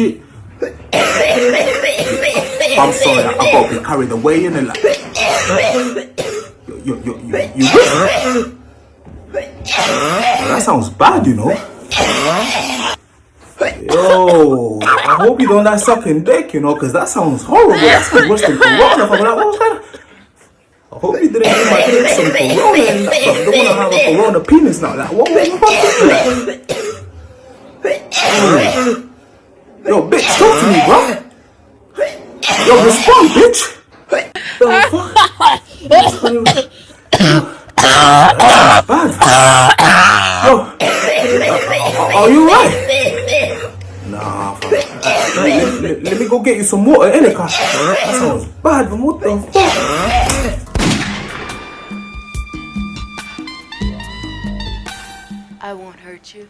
shit. I'm sorry, I, I got a bit carried away in it. Like, you, you, you, you that sounds bad, you know. Yo, I hope you don't like sucking dick, you know, because that sounds horrible. That sounds worse than corona. I'm like, oh, what's? I hope you didn't give my dick some corona and that, but I don't want to have a corona penis now. Like, what, what, what, what? Yo, bitch, talk to me, bro. Yo, respond, bitch. The fuck? Bad. Yo, are you right? Nah. Let, let, let me go get you some water, innit? That sounds bad, man. What the fuck? I won't hurt you.